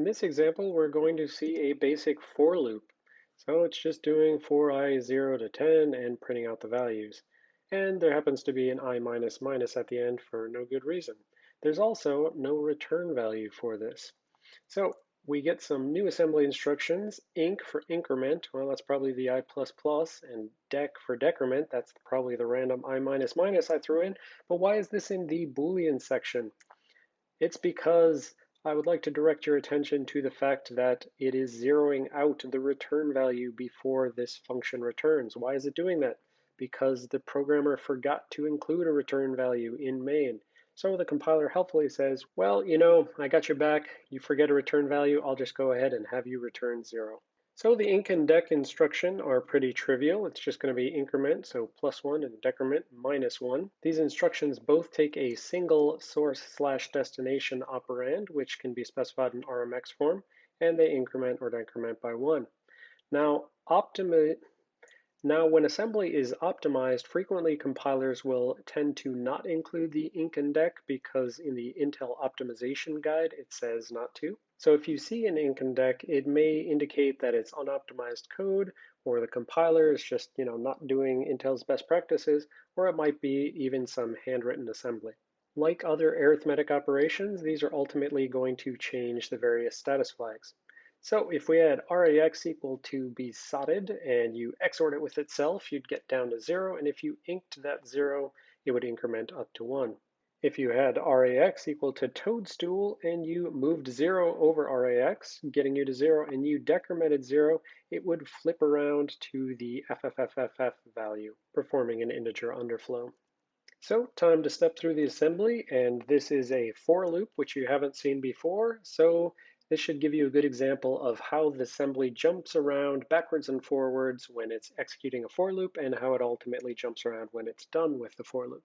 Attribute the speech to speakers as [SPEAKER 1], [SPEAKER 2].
[SPEAKER 1] In this example, we're going to see a basic for loop. So it's just doing for i 0 to 10 and printing out the values. And there happens to be an i minus minus at the end for no good reason. There's also no return value for this. So we get some new assembly instructions. Inc for increment, well, that's probably the i++, and dec for decrement, that's probably the random i minus minus I threw in. But why is this in the Boolean section? It's because I would like to direct your attention to the fact that it is zeroing out the return value before this function returns. Why is it doing that? Because the programmer forgot to include a return value in main. So the compiler helpfully says, well, you know, I got your back. You forget a return value, I'll just go ahead and have you return zero. So the inc and dec instruction are pretty trivial. It's just going to be increment, so plus one, and decrement, minus one. These instructions both take a single source slash destination operand, which can be specified in RMX form, and they increment or decrement by one. Now, optimi now, when assembly is optimized, frequently compilers will tend to not include the inc and dec because in the Intel optimization guide, it says not to. So if you see an inc and dec, it may indicate that it's unoptimized code or the compiler is just you know, not doing Intel's best practices, or it might be even some handwritten assembly. Like other arithmetic operations, these are ultimately going to change the various status flags. So if we had RAX equal to be sodded and you XORed it with itself, you'd get down to zero. And if you inked that zero, it would increment up to one. If you had RAX equal to toadstool and you moved zero over RAX, getting you to zero, and you decremented zero, it would flip around to the FFFFF value, performing an integer underflow. So time to step through the assembly, and this is a for loop, which you haven't seen before. So this should give you a good example of how the assembly jumps around backwards and forwards when it's executing a for loop and how it ultimately jumps around when it's done with the for loop.